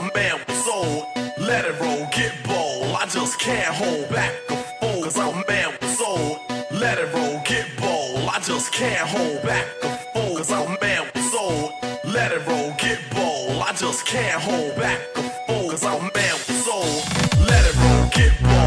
a man with soul. Let it roll, get bold. I just can't hold back a fool. Cause I'm a man with soul. Let it roll, get bold. I just can't hold back a fool. Cause I'm a man with soul. Let it roll, get bold. I just can't hold back a fool. Cause I'm a man with soul. Let it roll, get bold.